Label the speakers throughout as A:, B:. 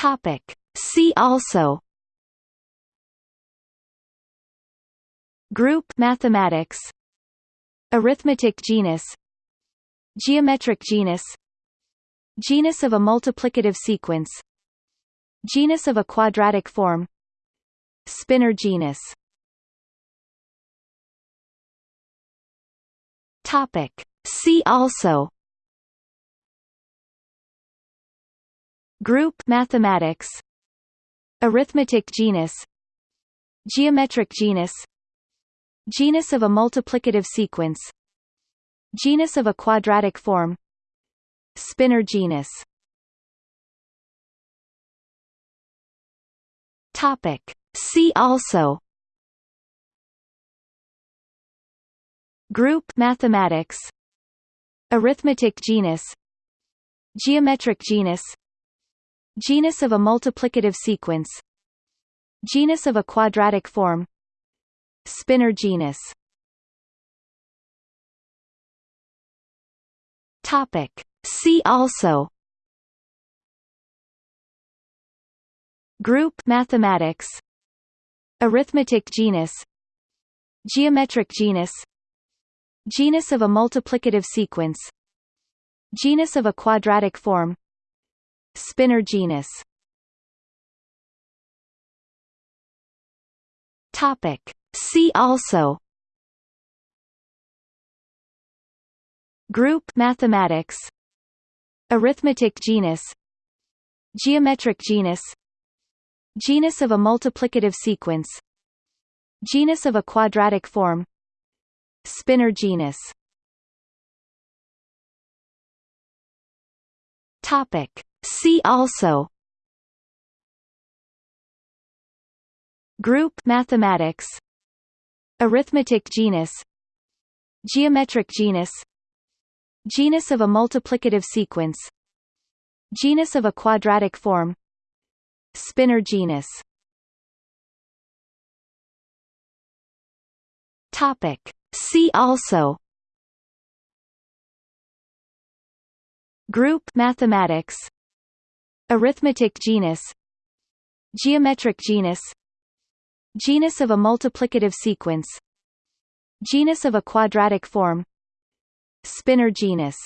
A: Topic. See also Group mathematics Arithmetic genus Geometric genus Genus of a multiplicative sequence Genus of a quadratic form Spinor genus Topic. See also Group mathematics. Arithmetic genus. Geometric genus. Genus of a multiplicative sequence. Genus of a quadratic form. Spinor genus. Topic. See also. Group mathematics. Arithmetic genus. Geometric genus Genus of a multiplicative sequence Genus of a quadratic form Spinor genus. Topic. See also. Group mathematics. Arithmetic genus. Geometric genus. Genus of a multiplicative sequence. Genus of a quadratic form Spinor genus. Topic. See also. Group mathematics. Arithmetic genus. Geometric genus. Genus of a multiplicative sequence. Genus of a quadratic form. Spinor genus. Topic. See also. Group mathematics. Arithmetic genus. Geometric genus. Genus of a multiplicative sequence. Genus of a quadratic form. Spinor genus. Topic. See also. Group mathematics Arithmetic genus Geometric genus Genus of a multiplicative sequence Genus of a quadratic form Spinor genus.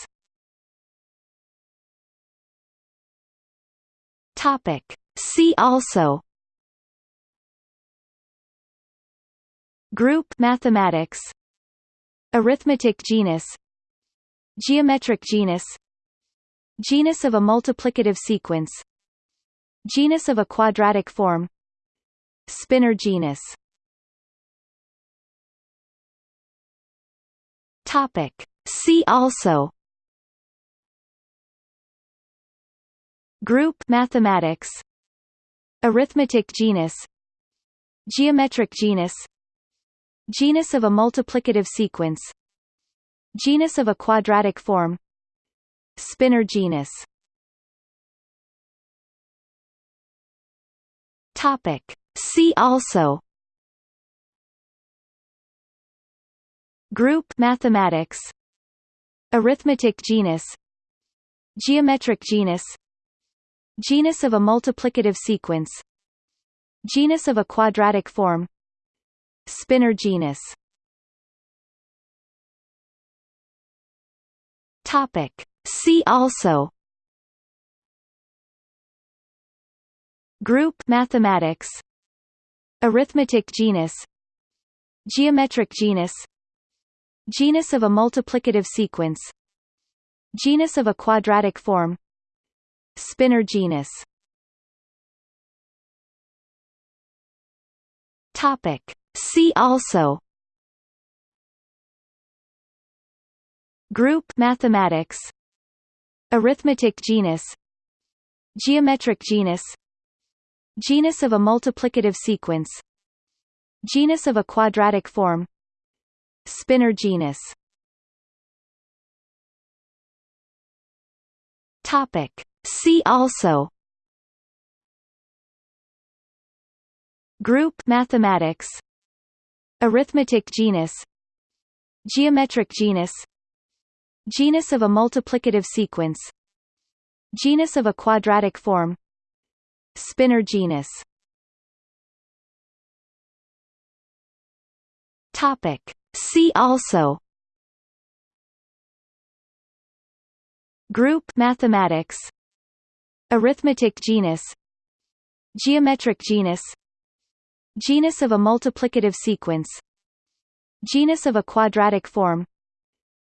A: Topic. See also. Group mathematics. Arithmetic genus. Geometric genus Genus of a multiplicative sequence Genus of a quadratic form Spinor genus. Topic. See also. Group mathematics. Arithmetic genus. Geometric genus. Genus of a multiplicative sequence. Genus of a quadratic form Spinor genus. Topic. See also. Group mathematics. Arithmetic genus. Geometric genus. Genus of a multiplicative sequence. Genus of a quadratic form. Spinor genus. Topic. See also. Group mathematics. Arithmetic genus. Geometric genus. Genus of a multiplicative sequence. Genus of a quadratic form. Spinor genus. Topic. See also. Group mathematics Arithmetic genus Geometric genus Genus of a multiplicative sequence Genus of a quadratic form Spinor genus. Topic. See also. Group mathematics. Arithmetic genus. Geometric genus Genus of a multiplicative sequence Genus of a quadratic form Spinor genus. Topic. See also. Group mathematics. Arithmetic genus. Geometric genus. Genus of a multiplicative sequence. Genus of a quadratic form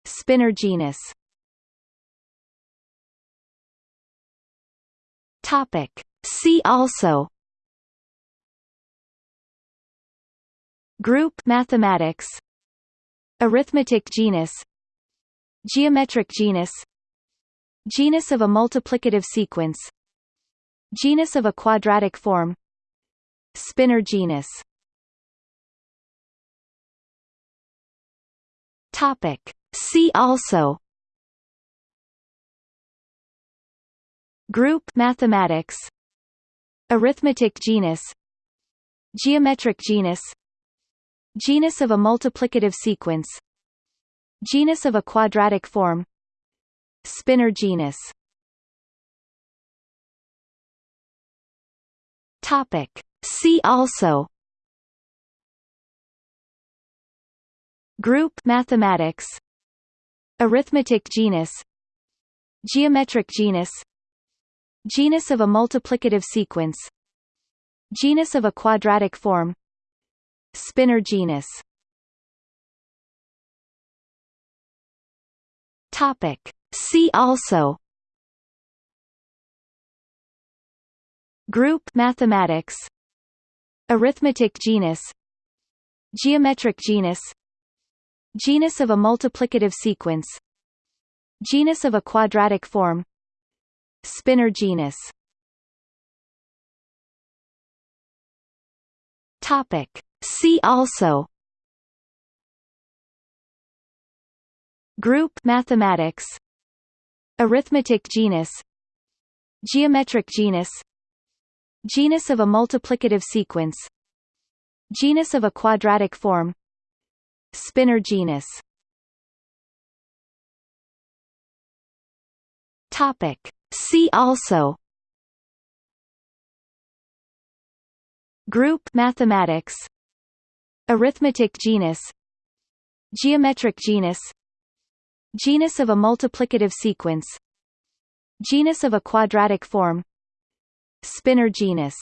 A: Spinor genus. Topic. See also. Group mathematics. Arithmetic genus. Geometric genus. Genus of a multiplicative sequence. Genus of a quadratic form. Spinor genus. Topic See also. Group mathematics. Arithmetic genus. Geometric genus. Genus of a multiplicative sequence. Genus of a quadratic form. Spinor genus. Topic. See also. Group mathematics Arithmetic genus Geometric genus Genus of a multiplicative sequence Genus of a quadratic form Spinor genus. Topic. See also. Group mathematics. Arithmetic genus. Geometric genus Genus of a multiplicative sequence Genus of a quadratic form Spinor genus. Topic. See also. Group mathematics. Arithmetic genus. Geometric genus. Genus of a multiplicative sequence. Genus of a quadratic form Spinor genus. Topic. See also. Group mathematics. Arithmetic genus. Geometric genus. Genus of a multiplicative sequence. Genus of a quadratic form. Spinor genus